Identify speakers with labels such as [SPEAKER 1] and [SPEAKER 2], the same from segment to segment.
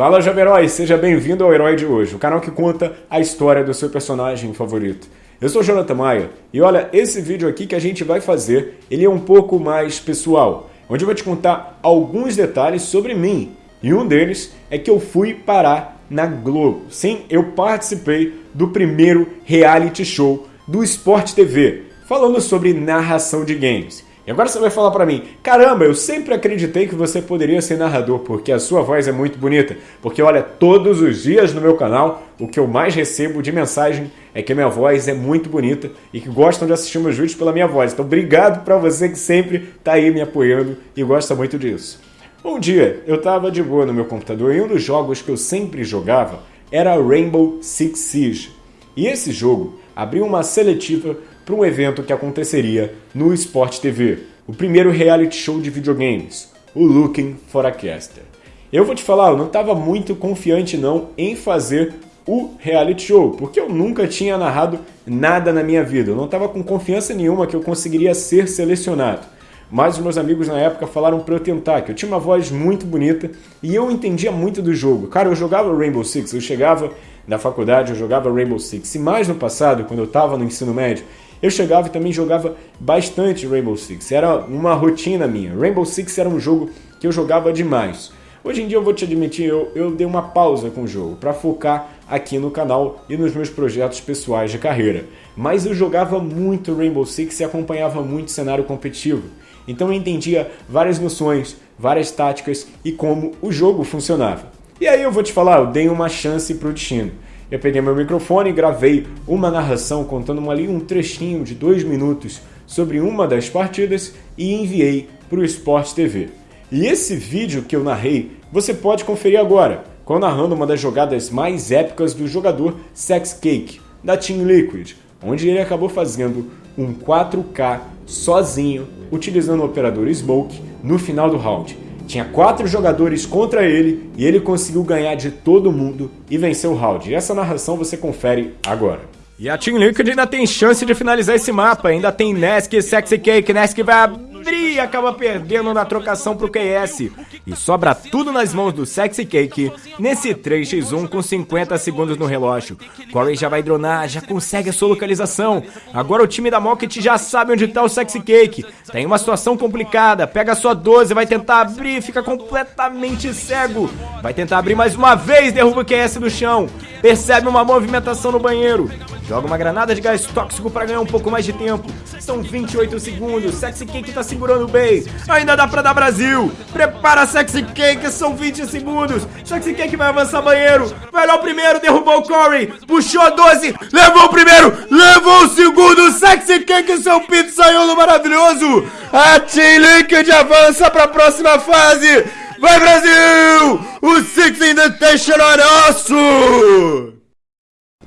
[SPEAKER 1] Fala Jovem Herói, seja bem-vindo ao Herói de hoje, o canal que conta a história do seu personagem favorito. Eu sou Jonathan Maia e olha, esse vídeo aqui que a gente vai fazer, ele é um pouco mais pessoal, onde eu vou te contar alguns detalhes sobre mim. E um deles é que eu fui parar na Globo. Sim, eu participei do primeiro reality show do Sport TV, falando sobre narração de games. E agora você vai falar para mim, caramba, eu sempre acreditei que você poderia ser narrador, porque a sua voz é muito bonita. Porque olha, todos os dias no meu canal, o que eu mais recebo de mensagem é que minha voz é muito bonita e que gostam de assistir meus vídeos pela minha voz. Então obrigado para você que sempre tá aí me apoiando e gosta muito disso. Um dia, eu estava de boa no meu computador e um dos jogos que eu sempre jogava era Rainbow Six Siege. E esse jogo abriu uma seletiva para um evento que aconteceria no Sport TV, o primeiro reality show de videogames, o Looking for a Caster. Eu vou te falar, eu não estava muito confiante não em fazer o reality show, porque eu nunca tinha narrado nada na minha vida, eu não estava com confiança nenhuma que eu conseguiria ser selecionado. Mas os meus amigos na época falaram para eu tentar, que eu tinha uma voz muito bonita e eu entendia muito do jogo. Cara, eu jogava Rainbow Six, eu chegava na faculdade, eu jogava Rainbow Six. E mais no passado, quando eu estava no ensino médio, eu chegava e também jogava bastante Rainbow Six. Era uma rotina minha. Rainbow Six era um jogo que eu jogava demais. Hoje em dia eu vou te admitir, eu, eu dei uma pausa com o jogo para focar aqui no canal e nos meus projetos pessoais de carreira. Mas eu jogava muito Rainbow Six e acompanhava muito o cenário competitivo. Então eu entendia várias noções, várias táticas e como o jogo funcionava. E aí eu vou te falar, eu dei uma chance para o destino. Eu peguei meu microfone e gravei uma narração contando ali um trechinho de dois minutos sobre uma das partidas e enviei para o Sport TV. E esse vídeo que eu narrei, você pode conferir agora, com narrando uma das jogadas mais épicas do jogador Sex Cake, da Team Liquid, onde ele acabou fazendo um 4K sozinho, utilizando o operador Smoke no final do round. Tinha quatro jogadores contra ele e ele conseguiu ganhar de todo mundo e vencer o round. E essa narração você confere agora. E a Team Liquid ainda tem chance de finalizar esse mapa. Ainda tem Nesk Sexy Cake. Nesk vai e acaba perdendo na trocação pro QS. E sobra tudo nas mãos do Sexy Cake nesse 3x1 com 50 segundos no relógio. Corey já vai dronar, já consegue a sua localização. Agora o time da Mocket já sabe onde tá o Sexy Cake. Tem uma situação complicada. Pega a sua 12, vai tentar abrir, fica completamente cego. Vai tentar abrir mais uma vez, derruba o QS do chão. Percebe uma movimentação no banheiro. Joga uma granada de gás tóxico para ganhar um pouco mais de tempo. São 28 segundos. Sexy Cake tá segurando bem. Ainda dá pra dar Brasil. Prepara Sexy Cake, são 20 segundos. Sexy Cake vai avançar banheiro. Vai lá o primeiro, derrubou o Corey. Puxou 12, levou o primeiro, levou o segundo. Sexy Cake, seu pito saiu no maravilhoso. A Team Liquid avança pra próxima fase. Vai Brasil! O Six Invitational é nosso!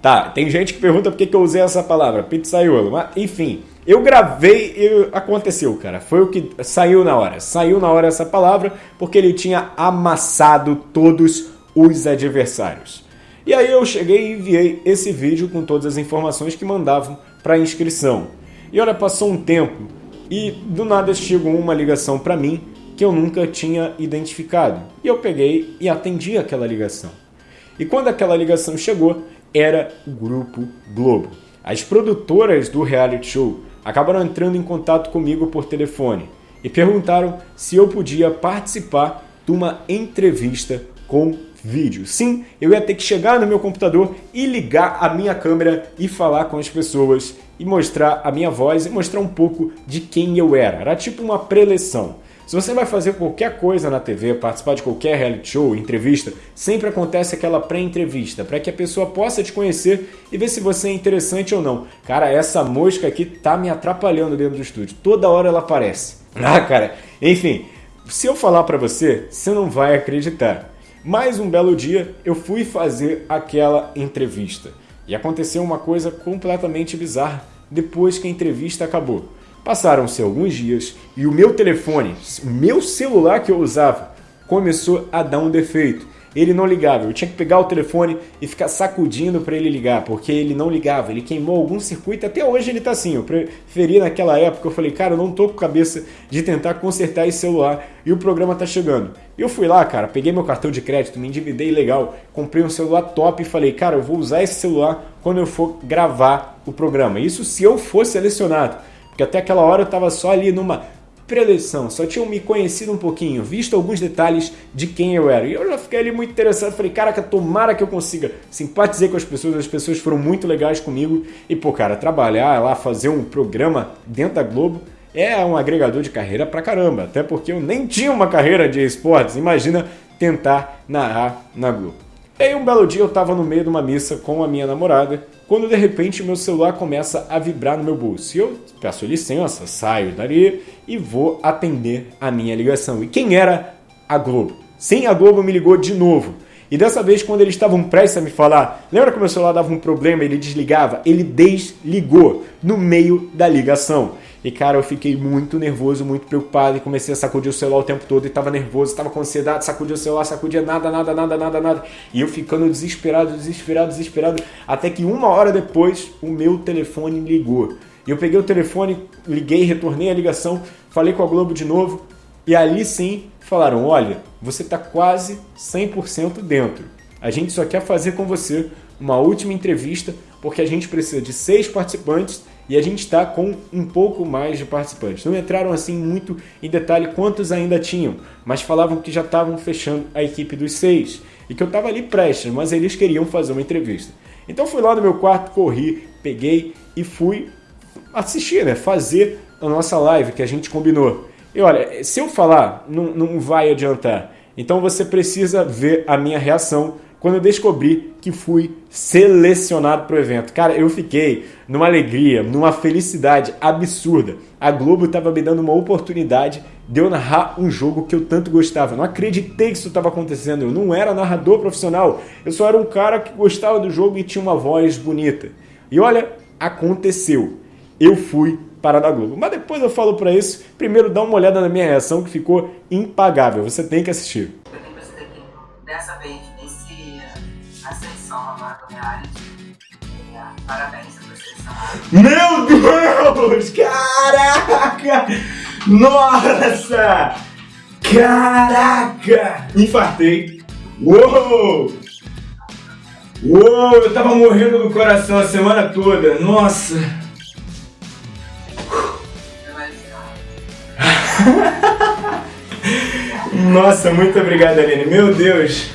[SPEAKER 1] Tá, tem gente que pergunta por que, eu usei essa palavra, pizzaiolo, mas enfim, eu gravei e aconteceu, cara. Foi o que saiu na hora. Saiu na hora essa palavra porque ele tinha amassado todos os adversários. E aí eu cheguei e enviei esse vídeo com todas as informações que mandavam para inscrição. E olha, passou um tempo e do nada chegou uma ligação para mim que eu nunca tinha identificado. E eu peguei e atendi aquela ligação. E quando aquela ligação chegou, era o Grupo Globo. As produtoras do reality show acabaram entrando em contato comigo por telefone e perguntaram se eu podia participar de uma entrevista com vídeo. Sim, eu ia ter que chegar no meu computador e ligar a minha câmera e falar com as pessoas e mostrar a minha voz e mostrar um pouco de quem eu era. Era tipo uma preleção. Se você vai fazer qualquer coisa na TV, participar de qualquer reality show, entrevista, sempre acontece aquela pré-entrevista, para que a pessoa possa te conhecer e ver se você é interessante ou não. Cara, essa mosca aqui tá me atrapalhando dentro do estúdio. Toda hora ela aparece. Ah, cara. Enfim, se eu falar para você, você não vai acreditar. Mais um belo dia, eu fui fazer aquela entrevista. E aconteceu uma coisa completamente bizarra depois que a entrevista acabou. Passaram-se alguns dias e o meu telefone, o meu celular que eu usava, começou a dar um defeito. ele não ligava. Eu tinha que pegar o telefone e ficar sacudindo para ele ligar, porque ele não ligava. Ele queimou algum circuito, até hoje ele tá assim. Eu preferi naquela época, eu falei, cara, eu não tô com cabeça de tentar consertar esse celular e o programa tá chegando. Eu fui lá, cara, peguei meu cartão de crédito, me endividei legal, comprei um celular top e falei, cara, eu vou usar esse celular quando eu for gravar o programa. Isso se eu for selecionado. Porque até aquela hora eu tava só ali numa pré-eleição, só tinham me conhecido um pouquinho, visto alguns detalhes de quem eu era. E eu já fiquei ali muito interessado, falei, caraca, tomara que eu consiga simpatizar com as pessoas, as pessoas foram muito legais comigo. E, pô, cara, trabalhar lá, fazer um programa dentro da Globo é um agregador de carreira pra caramba. Até porque eu nem tinha uma carreira de esportes, imagina tentar narrar na Globo. E aí um belo dia eu tava no meio de uma missa com a minha namorada, quando de repente meu celular começa a vibrar no meu bolso. E eu peço licença, saio dali e vou atender a minha ligação. E quem era? A Globo. Sim, a Globo me ligou de novo. E dessa vez, quando eles estavam prestes a me falar, lembra que meu celular dava um problema, ele desligava? Ele desligou no meio da ligação. E cara, eu fiquei muito nervoso, muito preocupado e comecei a sacudir o celular o tempo todo e tava nervoso, tava com ansiedade, sacudia o celular, sacudia nada, nada, nada, nada, nada. E eu ficando desesperado, desesperado, desesperado, até que uma hora depois o meu telefone ligou. E eu peguei o telefone, liguei, retornei a ligação, falei com a Globo de novo e ali sim falaram: olha, você está quase 100% dentro. A gente só quer fazer com você uma última entrevista porque a gente precisa de seis participantes e a gente está com um pouco mais de participantes. Não entraram assim muito em detalhe quantos ainda tinham, mas falavam que já estavam fechando a equipe dos seis e que eu estava ali prestes, mas eles queriam fazer uma entrevista. Então fui lá no meu quarto, corri, peguei e fui assistir, né? fazer a nossa live que a gente combinou. E olha, se eu falar, não, não vai adiantar. Então você precisa ver a minha reação quando eu descobri que fui selecionado para o evento. Cara, eu fiquei numa alegria, numa felicidade absurda. A Globo estava me dando uma oportunidade de eu narrar um jogo que eu tanto gostava. Eu não acreditei que isso estava acontecendo. Eu não era narrador profissional. Eu só era um cara que gostava do jogo e tinha uma voz bonita. E olha, aconteceu. Eu fui para a Globo. Mas depois eu falo para isso. Primeiro dá uma olhada na minha reação que ficou impagável. Você tem que assistir.
[SPEAKER 2] Dessa vez
[SPEAKER 1] Meu Deus! Caraca! Nossa! Caraca! Infartei. Uou! Uou! Eu tava morrendo do coração a semana toda. Nossa! Nossa, muito obrigado, Aline. Meu Deus!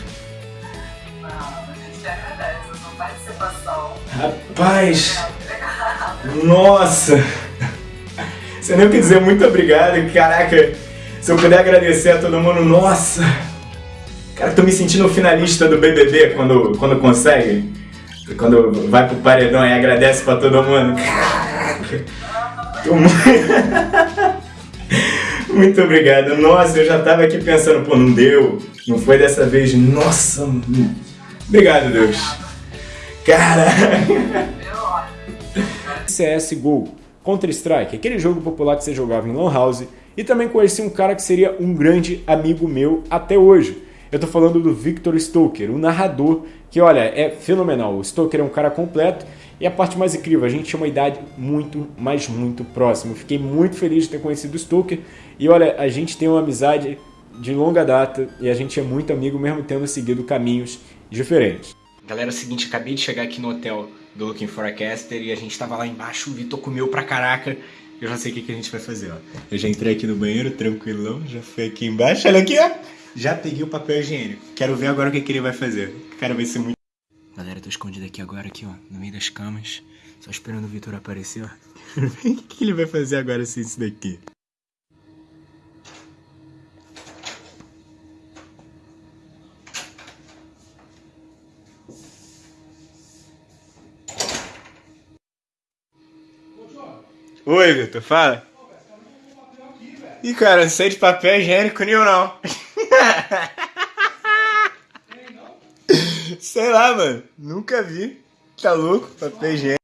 [SPEAKER 1] Rapaz! Nossa! Você nem quer dizer muito obrigado, caraca! Se eu puder agradecer a todo mundo, nossa! Cara, tô me sentindo finalista do BBB quando, quando consegue. Quando vai pro paredão e agradece pra todo mundo. Caraca! Tô muito... muito obrigado. Nossa, eu já tava aqui pensando, pô, não deu. Não foi dessa vez. Nossa! Obrigado, Deus. Caraca! CSGO, Counter-Strike, aquele jogo popular que você jogava em Lan House, e também conheci um cara que seria um grande amigo meu até hoje. Eu tô falando do Victor Stoker, um narrador que, olha, é fenomenal. O Stoker é um cara completo e a parte mais incrível, a gente tinha uma idade muito, mas muito próxima. Eu fiquei muito feliz de ter conhecido o Stoker e, olha, a gente tem uma amizade de longa data e a gente é muito amigo mesmo tendo seguido caminhos diferentes. Galera, é o seguinte, acabei de chegar aqui no hotel do Looking for a Caster e a gente tava lá embaixo, o Vitor comeu pra caraca. Eu já sei o que, que a gente vai fazer, ó. Eu já entrei aqui no banheiro, tranquilão, já fui aqui embaixo, olha aqui, ó. Já peguei o papel higiênico. Quero ver agora o que, que ele vai fazer. Cara, vai ser muito... Galera, tô escondido aqui agora, aqui, ó, no meio das camas. Só esperando o Vitor aparecer, ó. o que, que ele vai fazer agora sem isso daqui? Oi, Vitor, fala. Ih, cara, não sei de papel higiênico nenhum, não. sei lá, mano. Nunca vi. Tá louco? Papel higiênico.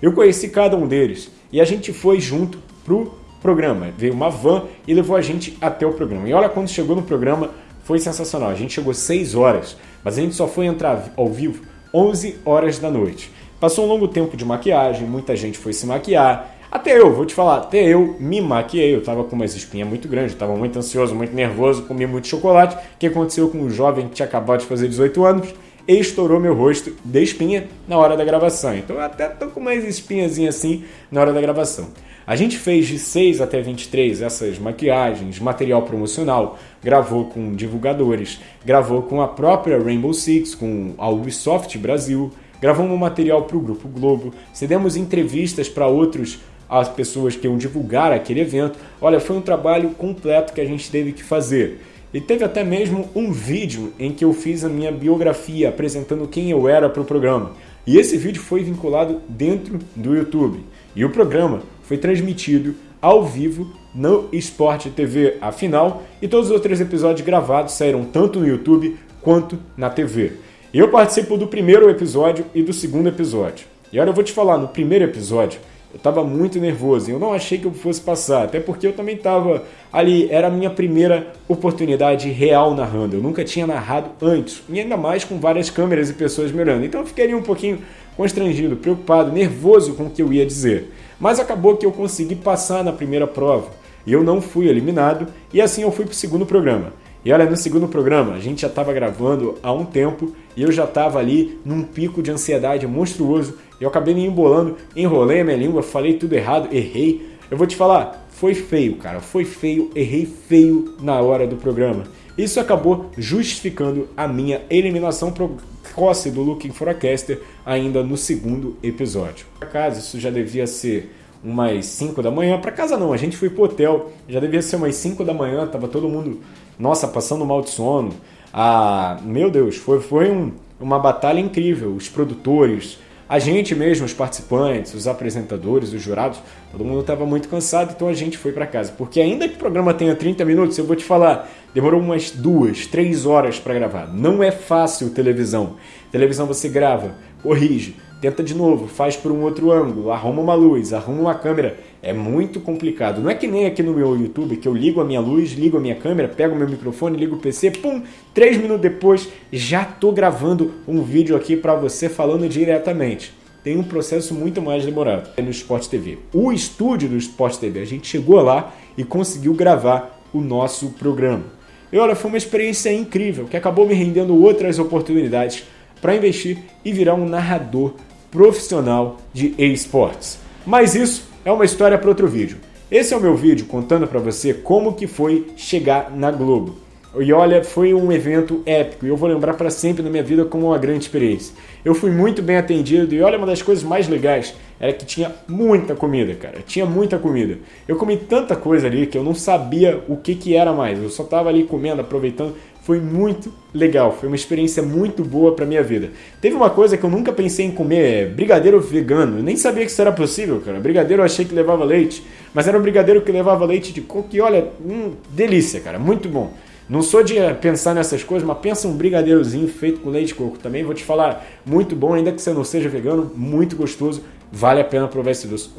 [SPEAKER 1] Eu conheci cada um deles e a gente foi junto pro programa. Veio uma van e levou a gente até o programa. E olha, quando chegou no programa, foi sensacional. A gente chegou 6 horas, mas a gente só foi entrar ao vivo 11 horas da noite. Passou um longo tempo de maquiagem, muita gente foi se maquiar. Até eu, vou te falar, até eu me maquiei, eu tava com umas espinhas muito grandes, tava muito ansioso, muito nervoso, comi muito chocolate. O que aconteceu com um jovem que tinha acabado de fazer 18 anos? Estourou meu rosto de espinha na hora da gravação. Então eu até tô com umas espinhazinhas assim na hora da gravação. A gente fez de 6 até 23 essas maquiagens, material promocional, gravou com divulgadores, gravou com a própria Rainbow Six, com a Ubisoft Brasil, gravamos um material para o Grupo Globo, cedemos entrevistas para outros as pessoas que iam divulgar aquele evento. Olha, foi um trabalho completo que a gente teve que fazer. E teve até mesmo um vídeo em que eu fiz a minha biografia apresentando quem eu era para o programa. E esse vídeo foi vinculado dentro do YouTube. E o programa foi transmitido ao vivo no Sport TV, afinal, e todos os outros episódios gravados saíram tanto no YouTube quanto na TV. Eu participo do primeiro episódio e do segundo episódio. E olha, eu vou te falar, no primeiro episódio, eu estava muito nervoso, eu não achei que eu fosse passar, até porque eu também estava ali, era a minha primeira oportunidade real narrando, eu nunca tinha narrado antes, e ainda mais com várias câmeras e pessoas me olhando, então eu ficaria um pouquinho constrangido, preocupado, nervoso com o que eu ia dizer. Mas acabou que eu consegui passar na primeira prova e eu não fui eliminado e assim eu fui para o segundo programa. E olha, no segundo programa, a gente já estava gravando há um tempo e eu já estava ali num pico de ansiedade monstruoso. Eu acabei me embolando, enrolei a minha língua, falei tudo errado, errei. Eu vou te falar, foi feio, cara, foi feio, errei feio na hora do programa. Isso acabou justificando a minha eliminação precoce do Looking for a Caster ainda no segundo episódio. Por acaso, isso já devia ser umas 5 da manhã. Para casa não, a gente foi pro hotel, já devia ser umas 5 da manhã, tava todo mundo, nossa, passando mal de sono. Ah, meu Deus, foi, foi um, uma batalha incrível. Os produtores, a gente mesmo, os participantes, os apresentadores, os jurados, todo mundo estava muito cansado, então a gente foi para casa. Porque ainda que o programa tenha 30 minutos, eu vou te falar, demorou umas duas, três horas para gravar. Não é fácil televisão. Televisão você grava, corrige, tenta de novo, faz por um outro ângulo, arruma uma luz, arruma uma câmera. É muito complicado. Não é que nem aqui no meu YouTube, que eu ligo a minha luz, ligo a minha câmera, pego o meu microfone, ligo o PC, pum, três minutos depois já tô gravando um vídeo aqui para você falando diretamente. Tem um processo muito mais demorado é no Sport TV. O estúdio do Sport TV, a gente chegou lá e conseguiu gravar o nosso programa. E olha, foi uma experiência incrível, que acabou me rendendo outras oportunidades para investir e virar um narrador profissional de esportes. Mas isso é uma história para outro vídeo. Esse é o meu vídeo contando para você como que foi chegar na Globo. E olha, foi um evento épico e eu vou lembrar para sempre na minha vida como uma grande experiência. Eu fui muito bem atendido e olha, uma das coisas mais legais era que tinha muita comida, cara. Tinha muita comida. Eu comi tanta coisa ali que eu não sabia o que, que era mais. Eu só tava ali comendo, aproveitando. Foi muito legal, foi uma experiência muito boa para minha vida. Teve uma coisa que eu nunca pensei em comer, é brigadeiro vegano. Eu nem sabia que isso era possível, cara. Brigadeiro eu achei que levava leite, mas era um brigadeiro que levava leite de coco e olha, hum, delícia, cara, muito bom. Não sou de pensar nessas coisas, mas pensa um brigadeirozinho feito com leite de coco. Também vou te falar, muito bom, ainda que você não seja vegano, muito gostoso. Vale a pena provar esse doce.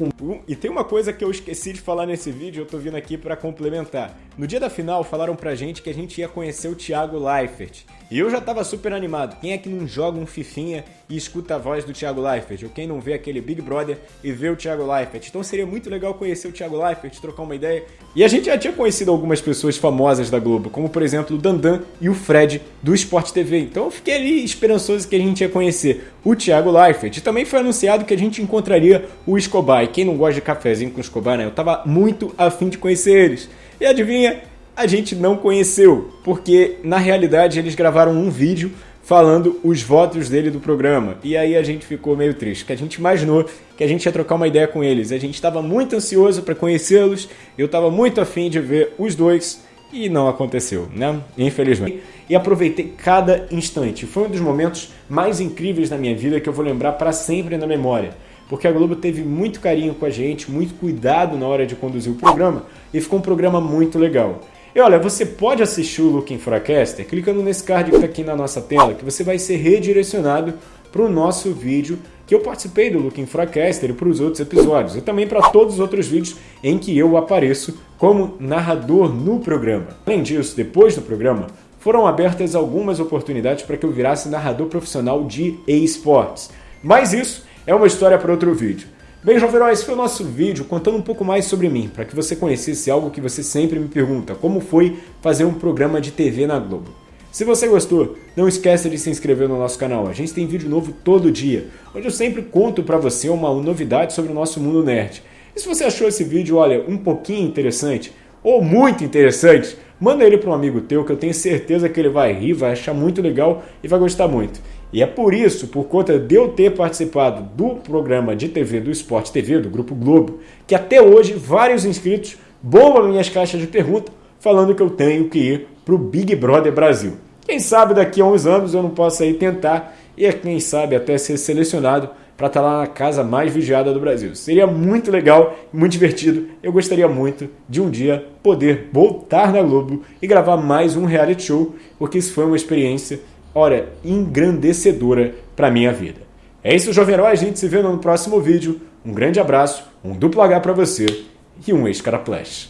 [SPEAKER 1] E tem uma coisa que eu esqueci de falar nesse vídeo, eu tô vindo aqui para complementar. No dia da final, falaram pra gente que a gente ia conhecer o Thiago Leifert. E eu já tava super animado. Quem é que não joga um fifinha e escuta a voz do Thiago Leifert? Ou quem não vê aquele Big Brother e vê o Thiago Leifert? Então seria muito legal conhecer o Thiago Leifert, trocar uma ideia. E a gente já tinha conhecido algumas pessoas famosas da Globo, como por exemplo o Dandan e o Fred do Sport TV. Então eu fiquei ali esperançoso que a gente ia conhecer o Thiago Leifert. E também foi anunciado que a gente encontraria o Escobar. E quem não gosta de cafezinho com o Escobar, né? Eu tava muito afim de conhecer eles. E adivinha? A gente não conheceu, porque na realidade eles gravaram um vídeo falando os votos dele do programa. E aí a gente ficou meio triste, que a gente imaginou que a gente ia trocar uma ideia com eles. A gente estava muito ansioso para conhecê-los, eu estava muito afim de ver os dois e não aconteceu, né? Infelizmente. E aproveitei cada instante. Foi um dos momentos mais incríveis da minha vida que eu vou lembrar para sempre na memória. Porque a Globo teve muito carinho com a gente, muito cuidado na hora de conduzir o programa e ficou um programa muito legal. E olha, você pode assistir o Looking for a Caster clicando nesse card que está aqui na nossa tela, que você vai ser redirecionado para o nosso vídeo que eu participei do Looking Forecaster e para os outros episódios, e também para todos os outros vídeos em que eu apareço como narrador no programa. Além disso, depois do programa, foram abertas algumas oportunidades para que eu virasse narrador profissional de esportes. Mas isso é uma história para outro vídeo. Bem, Jovem esse foi o nosso vídeo contando um pouco mais sobre mim, para que você conhecesse algo que você sempre me pergunta, como foi fazer um programa de TV na Globo. Se você gostou, não esqueça de se inscrever no nosso canal, a gente tem vídeo novo todo dia, onde eu sempre conto para você uma novidade sobre o nosso mundo nerd. E se você achou esse vídeo, olha, um pouquinho interessante, ou muito interessante, manda ele para um amigo teu que eu tenho certeza que ele vai rir, vai achar muito legal e vai gostar muito. E é por isso, por conta de eu ter participado do programa de TV do Esporte TV, do Grupo Globo, que até hoje vários inscritos bombam minhas caixas de pergunta falando que eu tenho que ir para o Big Brother Brasil. Quem sabe daqui a uns anos eu não possa ir tentar e quem sabe até ser selecionado para estar tá lá na casa mais vigiada do Brasil. Seria muito legal, muito divertido. Eu gostaria muito de um dia poder voltar na Globo e gravar mais um reality show, porque isso foi uma experiência Ora, engrandecedora para minha vida. É isso, Jovem Herói. A gente se vê no próximo vídeo. Um grande abraço, um duplo H para você e um ex-caraplash.